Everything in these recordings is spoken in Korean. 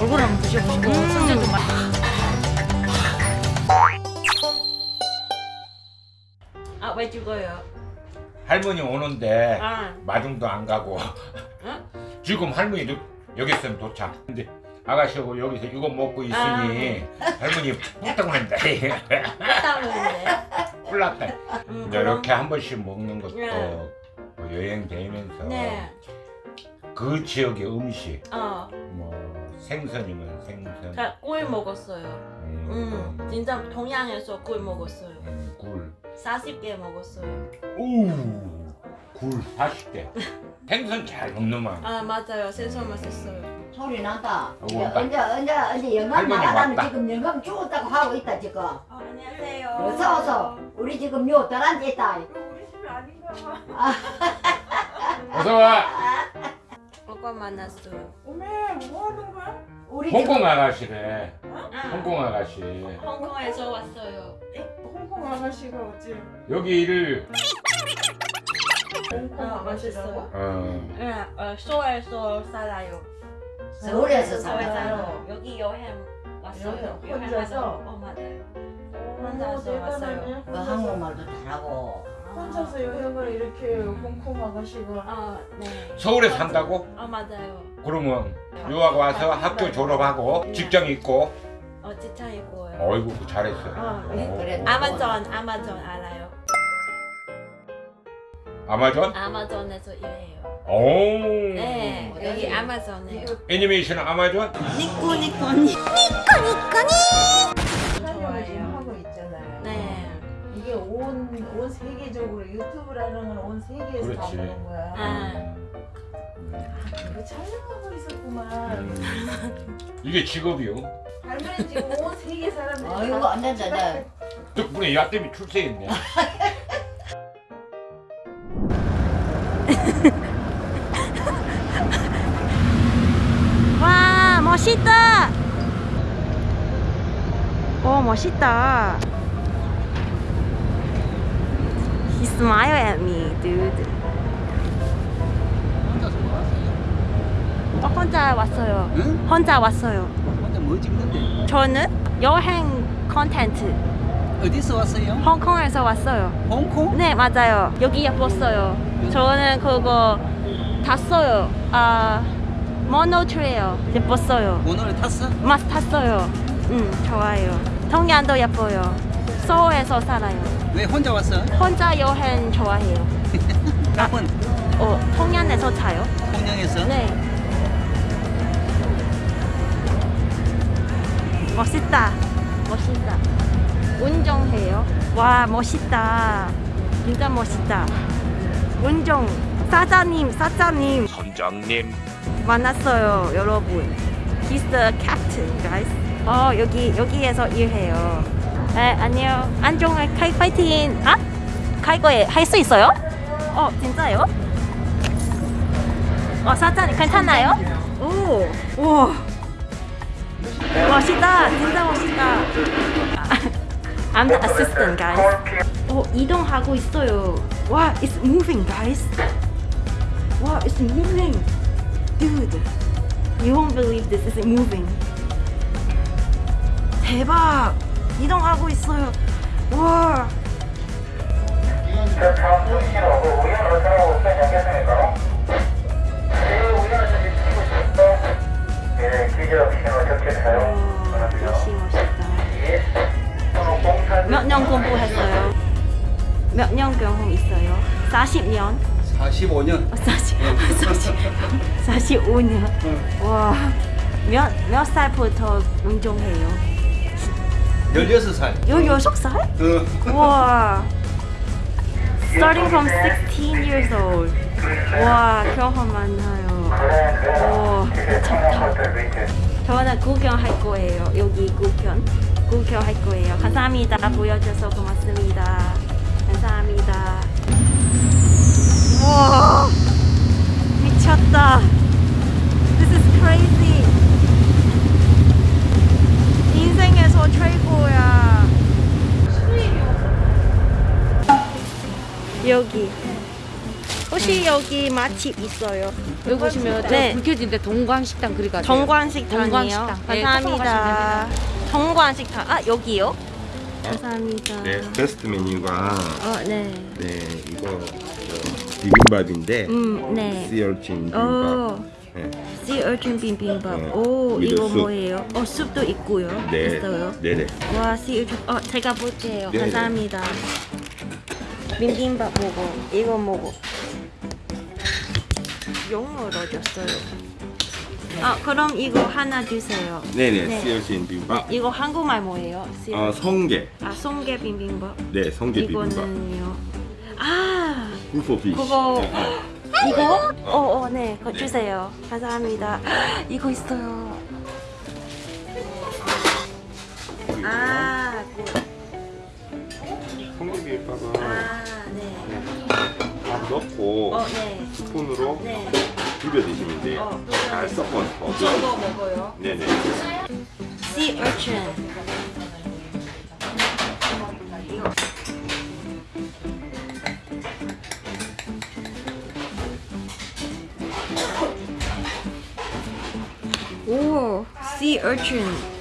얼굴 한번 드셔보시고 손질 좀 마. 아왜 죽어요? 할머니 오는데 아, 마중도 안 가고 응? 지금 할머니 여기 있으면 도착 근데 아가씨하고 여기서 이거 먹고 있으니 할머니 난다 따오는데. 뿔났다 음, 이제 이렇게 한 번씩 먹는 것도 네. 뭐 여행 다니면서 네. 그 지역의 음식 어, 뭐 생선이면 생선 자, 꿀 먹었어요. 음, 음, 진짜 동양에서 꿀 먹었어요. 음, 굴 40개 먹었어요. 오우 굴 40개 생선 잘 먹는만 아 맞아요. 생선 맛있어요. 소리 난다. 온다. 언제 언제 언제 영감 왔다. 지금 영감 죽었다고 하고 있다 지금. 어, 안녕하세요. 어서 어서. 우리 지금 요 딸한테 있다. 우리 집이 아닌가 봐. 어서 와 오빠 만났어요. 어메 뭐 하는 거야? 우리 홍콩 아가씨래 아, 홍콩 아가씨 홍콩에서 왔어요. 홍콩 아가씨가 어찌 여기를 홍콩 아, 아가씨라고? 어, 네, 어, 서울에서 살아요. 서울에서 서울 살아요. 살아요. 여기 여행 왔어요. 여행 혼자서? 어 맞아요. 어, 혼자서 대단하네. 뭐 한국말도 잘하고. 혼자서 여행을 이렇게 홍콩 아가씨가 아 네. 서울에 산다고? 아 맞아요. 그러면 유학 와서 학교 졸업하고 직장 있고 어 직장 있고요. 어이구 잘했어 아, 네, 그래. 아마존 아마존 알아요. 아마존? 아마존에서 일해요. 오 네 여기 아마존에. 애니메이션 아마존? 니꼬 니꼬니. 촬영을 세계적으로 유튜브라는 건 온 세계에서 다 그렇지. 보는 거야. 아. 이거 촬영하고 있었구만. 음. 이게 직업이요 할머니 지금 온 세계 사람들이 아이고 다안 된다. 나. 덕분에 야땜이 출세했네 와 멋있다. 오 멋있다. He smiled at me, dude. 어, 혼자 왔어요. 응? 혼자 왔어요. 혼자 뭐 찍는데? 저는 여행 컨텐츠 어디서 왔어요? 홍콩에서 왔어요. 홍콩? 네 맞아요. 여기 예뻤어요. 저는 그거 탔어요. 아 모노트레일 예뻤어요. 오늘 탔어? 마스 탔어요. 음 좋아요. 통양도 예뻐요. 서울에서 살아요. 왜 혼자 왔어? 혼자 여행 좋아해요. 한번 어 통양에서 타요? 통영에서? 네. 멋있다. 멋있다. 운전해요. 와 멋있다. 진짜 멋있다. 운전 사장님 사장님 선장님 만났어요 여러분. He's the captain, guys. 어 여기 여기에서 일해요. 네 안녕. 안녕 카이 파이팅. 아? 카이거에 할 수 있어요? 어 진짜요? 어 사장님 괜찮나요? 오, 오. 멋있다. 진짜 멋있다. I'm the assistant, guys. 어 이동하고 있어요. 와, it's moving, guys. 와, it's moving. Dude, you won't believe this is moving. 대박! 이동하고 있어요. 와. 역시 멋있다. 몇년 공부했어요? 몇 년 경험 있어요? 40년? 45년 40, 40, 45년. 와. 몇, 몇 살부터 운동해요? 16살 16살? 어. 와. Starting from 16 years old. 와, 경험 많아요. 와, 미쳤다. 저는 구경할 거예요. 여기 구경. 구경할 거예요. 감사합니다. 보여줘서 고맙습니다. 감사합니다. 와, 미쳤다. This is crazy. 인생에서 최고야. 여기. 오, 혹시 여기 맛집 있어요? 여기 보시면 네. 네. 불켜진데 동광식당 그리가 정관식당이요. 정관식당. 예, 감사합니다. 정관식당. 아 여기요? 감사합니다. 네, 베스트 메뉴가 어 네. 네 이거 저, 비빔밥인데 음 네. 씨얼친 비빔밥. 어. 네. urchin 비빔밥. 네. 오 이거 soup. 뭐예요? 어 숲도 있고요. 네. 있어요. 네네. 와 urchin. 어 제가 볼게요. 네, 감사합니다. 비빔밥 먹어. 이거 먹어. 영어로 줬어요. 아 그럼 이거 하나 주세요. 네네. 네. 씨얼친 비빔밥. 이거 한국말 뭐예요? 어 성게. 아 송게 비빔밥. 네, 성게 비빔밥. 이거는요. 아 굴포피. 그거 네, 이거? 어어 네, 그거 주세요. 감사합니다. 이거 있어요. 아, 넣고 어 네. 스푼으로 네. 비벼 드시면 돼요. 어, 잘 섞어서. 저거 먹어요. 네네. Sea urchin. 오, sea urchin.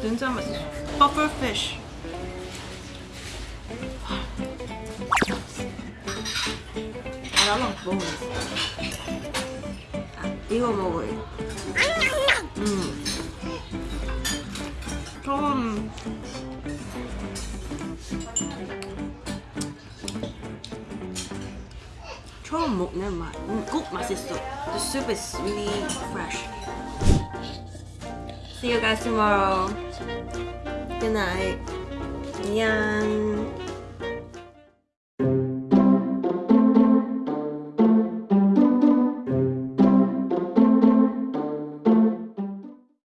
진짜 맛있어. Pufferfish. 나랑 먹어야지. 아, 이거 먹어요. 음. 좀 처음 먹는 맛. 음, 꼭 맛있어. The soup is really fresh. See you guys tomorrow. Good night. 안녕.